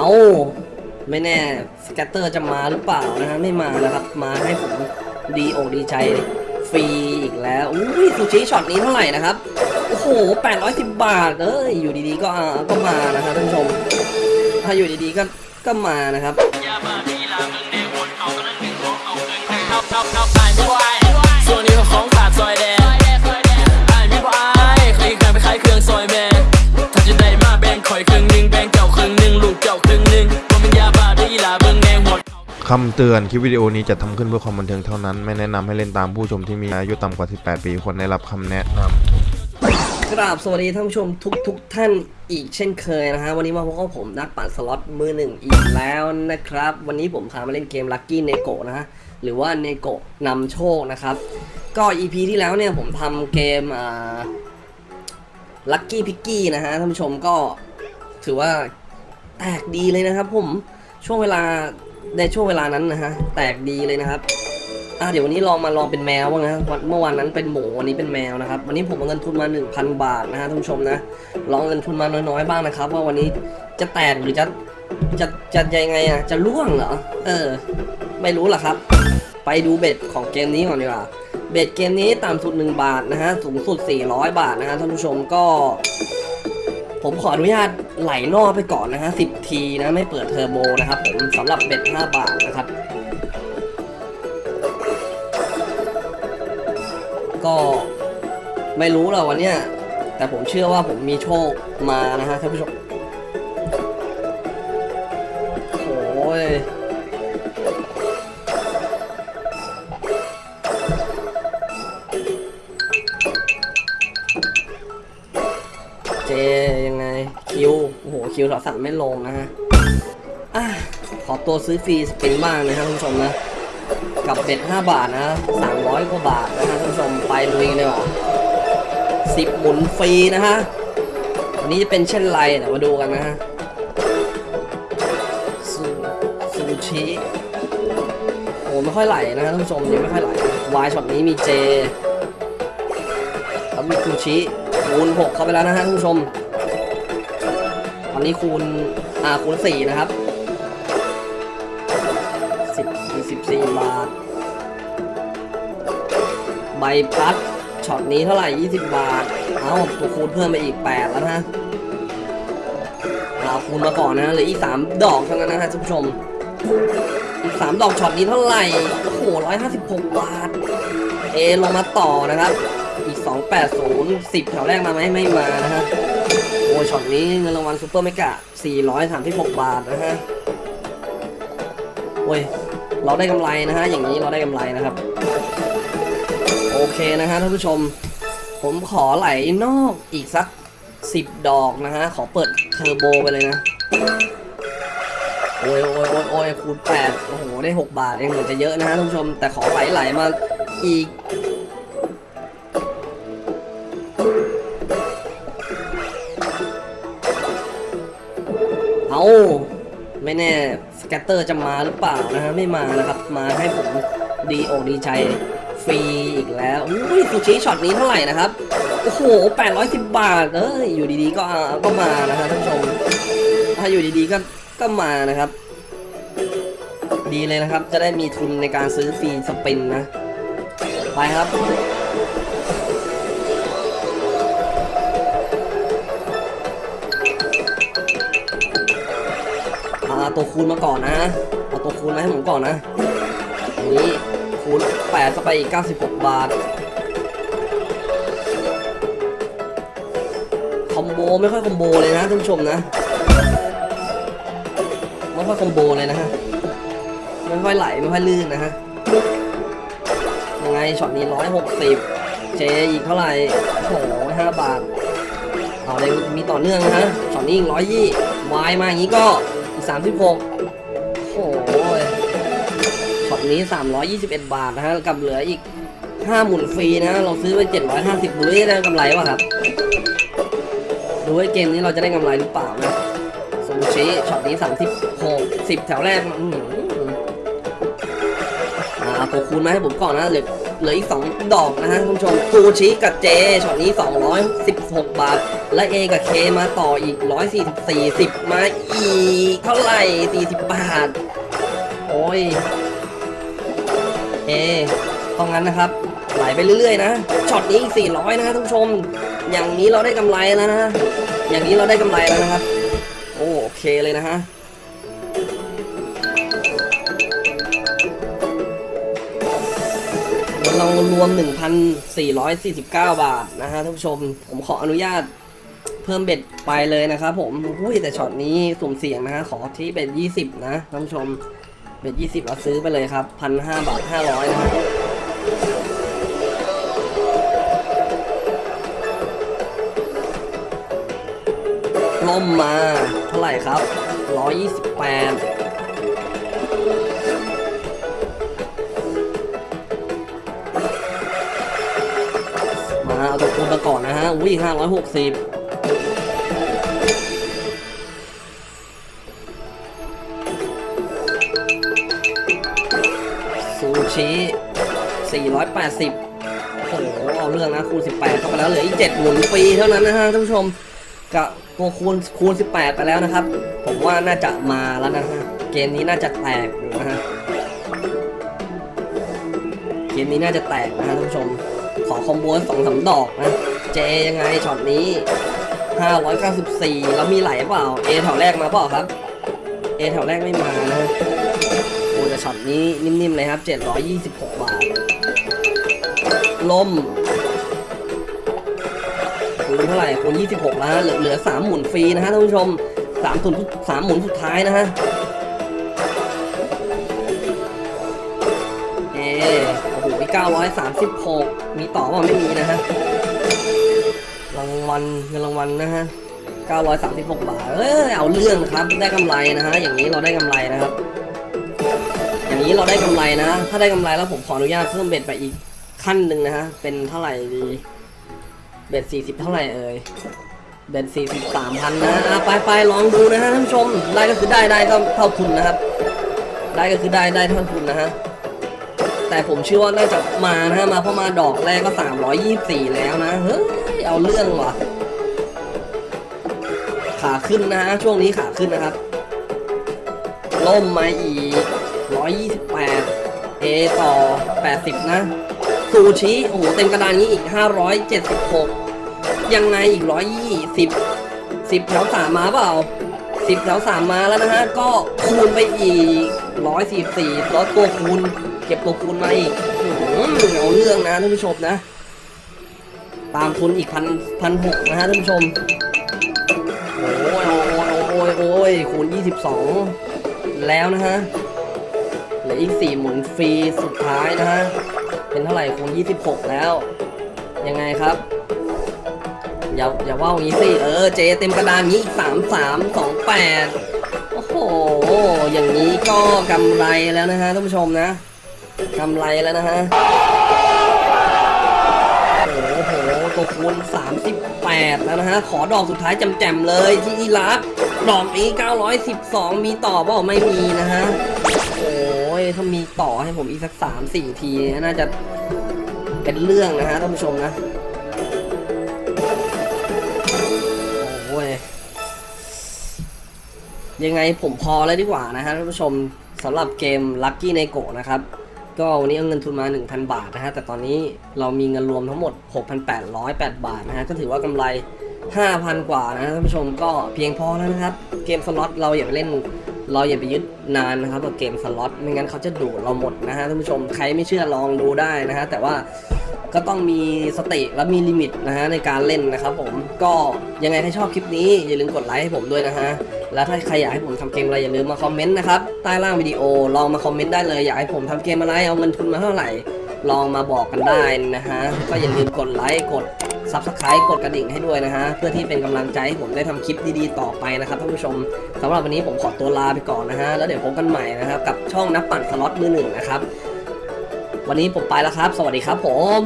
เอาไม่แน่ scatter จะมาหรือเปล่านะฮะไม่มานะครับ มาให้ผมดีอกดีใจฟรีอีกแล้วอุ้ยซูชิช็อตนี้เท่าไหร่นะครับ โอ้โห 810 บาทเอ้ยอยู่ดีๆก็อ่าก็มานะครับท่านผู้ชม ถ้าอยู่ดีๆก็ก็มานะครับส่วนนี้ของ คำเตือนคลิปวิดีโอนี้จะทำขึ้นเพื่อความบันเทิงเท่านั้น ไม่แนะนำให้เล่นตามผู้ชมที่มีอายุต่ำกว่า 18 ปีควรได้รับคำแนะนำกราบสวัสดีท่านผู้ชมทุกทุกท่านอีกเช่นเคยนะฮะวันนี้มาพบกับผมนักปั่นสล็อตมือหนึ่งอีกแล้วนะครับ วันนี้ผมพามาเล่นเกม Lucky n e g o นะฮะหรือว่า n e g o นำโชคนะครับ ก็ EP ที่แล้วเนี่ยผมทำเกมอ่า Lucky Picky นะฮะท่านผู้ชมก็ถือว่าแตกดีเลยนะครับผมช่วงเวลา ในช่วงเวลานั้นนะฮะ แตกดีเลยนะครับ อะเดี๋ยววันนี้ลองมาลองเป็นแมวบ้างนะวันเมื่อวานนั้นเป็นหมูวันนี้เป็นแมวนะครับ วันนี้ผมเอาเงินทุนมา 1,000 บาทนะฮะท่านผู้ชมนะ ลองเงินทุนมาน้อยๆบ้างนะครับ ว่าวันนี้จะแตกหรือจะจะจะยังไงอะ จะล่วงเหรอ เออ ไม่รู้หรอกครับ ไปดูเบ็ดของเกมนี้ก่อนดีกว่า เบ็ดเกมนี้ต่ำสุด 1 บาทนะฮะ สูงสุด 400 บาทนะฮะท่านผู้ชมก็ ผมขออนุญาต ไหลนอกไปก่อนนะฮะสิบทีนะไม่เปิดเทอร์โบนะครับผมสำหรับเบ็ด5บาทนะครับ ก็ไม่รู้หรอวันเนี้ยแต่ผมเชื่อว่าผมมีโชคมานะฮะท่านผู้ชม Q เราสั่งไม่ลงนะฮะอะขอตัวซื้อ free spin บ้างนะฮะท่านผู้ชมนะกับ bet 5 บาทนะ300กว่าบาทนะฮะท่านผู้ชมไปลุยกันเลยว่ะสิบหมุนฟรีนะฮะวันนี้จะเป็นเช่นไรเดี๋ยวมาดูกันนะฮะซูซูชิโอ้ไม่ค่อยไหลนะฮะท่านผู้ชมยังไม่ค่อยไหลวายช็อตนี้มี Jแล้วมีซูชิคูณ6เข้าไปแล้วนะฮะท่านผู้ชม ตอนนี้คูณ อ่า คูณ 4 นะครับสิบสี่บาท ใบพัดช็อตนี้เท่าไหร่ 20 บาท เอาตัวคูณเพิ่มไปอีก 8 แล้วนะเอาคูณมาก่อนนะเหลืออีก 3 ดอกเท่านั้นนะฮะท่านผู้ชม อีก 3 ดอกช็อตนี้เท่าไหร่ โอ้โห 156 บาท A ลงมาต่อนะครับ อีก 280 10 แถวแรกมาไหมไม่มานะฮะ ยช็อตนี้เงินรางวัล super mega 436 บาทนะฮะโอ้ยเราได้กำไรนะฮะอย่างนี้เราได้กำไรนะครับ โอเคนะฮะท่านผู้ชม ผมขอไหลนอกอีกสักสิบดอกนะฮะขอเปิดเทอร์โบไปเลยนะโอ้ยโอ้ยโอ้ยโอ้ยคูณแปดโอ้โห ได้หกบาทเองเหมือนจะเยอะนะฮะท่านผู้ชม แต่ขอไหลไหลมาอีก เอาไม่แน่ scatter จะมาหรือเปล่านะฮะไม่มานะครับ มาให้ผมดีอกดีใจฟรีอีกแล้วอุ้ยซูชิช็อตนี้เท่าไหร่นะครับ โอ้โห 810 บาทเอ้ยอยู่ดีๆก็ก็มานะฮะท่านผู้ชม ถ้าอยู่ดีๆก็ก็มานะครับ ดีเลยนะครับ จะได้มีทุนในการซื้อฟรีสปินนะ ไปครับ เอาตัวคูณมาก่อนนะ เอาตัวคูณมาให้ผมก่อนนะอันนี้คูณ8เข้าไปอีก 96 บาท combo ไม่ค่อย combo เลยนะท่านผู้ชมนะ ไม่ค่อย combo เลยนะฮะ ไม่ค่อยไหลไม่ค่อยลื่นนะฮะ ยังไงช็อตนี้ 160 J อีกเท่าไหร่โอ้โห5บาทเอาเลยมีต่อเนื่องนะฮะช็อตนี้อีก120วายมาอย่างนี้ก็ อีก36โอ้โหช็อตนี้321บาทนะฮะกับเหลืออีก5หมุนฟรีนะ เราซื้อไป750ดูได้ได้กำไรป่ะครับ ดูว่าเกมนี้เราจะได้กำไรหรือเปล่านะซูชิช็อตนี้36 10แถวแรกอื้อหืออ่าตัวคูณมาให้ผมก่อนนะเหลือ เหลืออีก 2 ดอกนะฮะคุณผู้ชมซูชิกับ J ช็อตนี้ 216 บาท และ A กับ K มาต่ออีก 144 10มาอีก เท่าไหร่ 40 บาท โอ้ยเอต้องงั้นนะครับ ไหลไปเรื่อยๆนะช็อตนี้อีก 400 นะฮะท่านผู้ชม อย่างนี้เราได้กำไรแล้วนะ อย่างนี้เราได้กำไรแล้วนะครับ โอเคเลยนะฮะ เรารวม 1,449 บาทนะฮะท่านผู้ชม ผมขออนุญาตเพิ่มเบ็ดไปเลยนะครับผมอุ้ยแต่ช็อตนี้สุ่มเสี่ยงนะฮะขอที่เบ็ด20 นะท่านผู้ชม เบ็ด20เราซื้อไปเลยครับ 1,500 บาท 500 นะฮะล่มมาเท่าไหร่ครับ 128 มาเอาตัวคูณมาก่อนนะฮะอุ้ยห้าร้อยหกสิบซูชิสี่ร้อยแปดสิบโอ้โหเอาเรื่องนะคูณสิบแปดเข้าไปแล้วเหลืออีกเจ็ดหมุนฟรีเท่านั้นนะฮะท่านผู้ชมกับตัวคูณคูณสิบแปดไปแล้วนะครับ ผมว่าน่าจะมาแล้วนะฮะเกมนี้น่าจะแตกอยู่นะฮะเกมนี้น่าจะแตกนะฮะท่านผู้ชม ขอ combo สองสามดอกนะ J ยังไงช็อตนี้ 594 แล้วมีไหลเปล่า A แถวแรกมาเปล่าครับ A แถวแรกไม่มานะโอ้แต่ช็อตนี้นิ่มๆเลยครับ 726 บาทล่มคูณเท่าไหร่คูณ26 แล้วฮะเหลือ 3 หมุนฟรีนะฮะท่านผู้ชม3หมุนสามหมุนสุดท้ายนะฮะ 936 มีต่อเปล่าไม่มีนะฮะ รางวัลเงินรางวัลนะฮะ 936 บาท เอ้ยเอาเรื่องครับ ได้กำไรนะฮะ อย่างนี้เราได้กำไรนะครับ อย่างนี้เราได้กำไรนะ ถ้าได้กำไรแล้วผมขออนุญาตเพิ่มเบ็ดไปอีกขั้นหนึ่งนะฮะ เป็นเท่าไหร่ดี เบ็ด 40 เท่าไหร่เอ่ยเบ็ด40 3,000นะอะไปไปลองดูนะฮะท่านผู้ชม ได้ก็คือได้ได้เท่าเท่าทุนนะครับ ได้ก็คือได้ได้เท่าทุนนะฮะ แต่ผมเชื่อว่าน่าจะมานะฮะมาเพราะมาดอกแรกก็ 324 แล้วนะ เฮ้ย เอาเรื่องว่ะ ขาขึ้นนะฮะ ช่วงนี้ขาขึ้นนะครับ ล่มมาอีก 128 เอต่อ 80 นะซูชิโอ้โห เต็มกระดานนี้อีก 576 ยังไงอีก 120 10แถวสามมาเปล่า10แถวสามมาแล้วนะฮะ ก็คูณไปอีก 144ล้วตัวคูณ ก็บตัวคูณมาอีกอื้อหือเอาเรื่องนะท่านผู้ชมนะ ตามทุนอีกพันพันหกนะฮะท่านผู้ชม โอ้ยโอ้ยโอ้ยโอ้ยคูณ22แล้วนะฮะเหลืออีก4หมุนฟรีสุดท้ายนะฮะ เป็นเท่าไหร่คูณ26แล้ว ยังไงครับอย่าอย่าว่าอย่างนี้สิ เออ เจเต็มกระดานนี้อีก3 3 2 8โอ้โห อย่างนี้ก็กำไรแล้วนะฮะท่านผู้ชมนะ กำไรแล้วนะฮะโอ้โหตัวคูณ38 แล้วนะฮะ ขอดอกสุดท้ายแจ่มๆเลยที่อีรักดอกนี้ 912 มีต่อเปล่าไม่มีนะฮะ โอ้ย ถ้ามีต่อให้ผมอีกสัก 3-4 ที น่าจะเป็นเรื่องนะฮะท่านผู้ชมนะ โอ้ย ยังไงผมพอแล้วดีกว่านะฮะท่านผู้ชมสำหรับเกม Lucky n e g o นะครับ ก็วันนี้เอาเงินทุนมา 1,000 บาทนะฮะ แต่ตอนนี้เรามีเงินรวมทั้งหมด 6,808 บาทนะฮะ ก็ถือว่ากำไร 5,000 กว่านะฮะท่านผู้ชมก็เพียงพอแล้วนะครับ เกมสล็อตเราอย่าไปเล่น เราอย่าไปยึดนานนะครับกับเกมสล็อต ไม่งั้นเขาจะดูดเราหมดนะฮะท่านผู้ชม ใครไม่เชื่อลองดูได้นะฮะ แต่ว่าก็ต้องมีสติและมีลิมิตนะฮะในการเล่นนะครับผม ก็ยังไงถ้าชอบคลิปนี้อย่าลืมกดไลค์ให้ผมด้วยนะฮะ แล้วถ้าใครอยากให้ผมทำเกมอะไรอย่าลืมมาคอมเมนต์นะครับใต้ล่างวิดีโอลองมาคอมเมนต์ได้เลยอยากให้ผมทำเกมอะไรเอาเงินทุนมาเท่าไหร่ ลองมาบอกกันได้นะฮะก็อย่าลืมกดไลค์กด Subscribe กดกระดิ่งให้ด้วยนะฮะ เพื่อที่เป็นกำลังใจให้ผมได้ทำคลิปดีๆ ต่อไปนะครับท่านผู้ชมสำหรับวันนี้ผมขอตัวลาไปก่อนนะฮะ แล้วเดี๋ยวพบกันใหม่นะครับ กับช่องนักปั่นสล็อตมือหนึ่งนะครับ วันนี้ผมไปแล้วครับ สวัสดีครับผม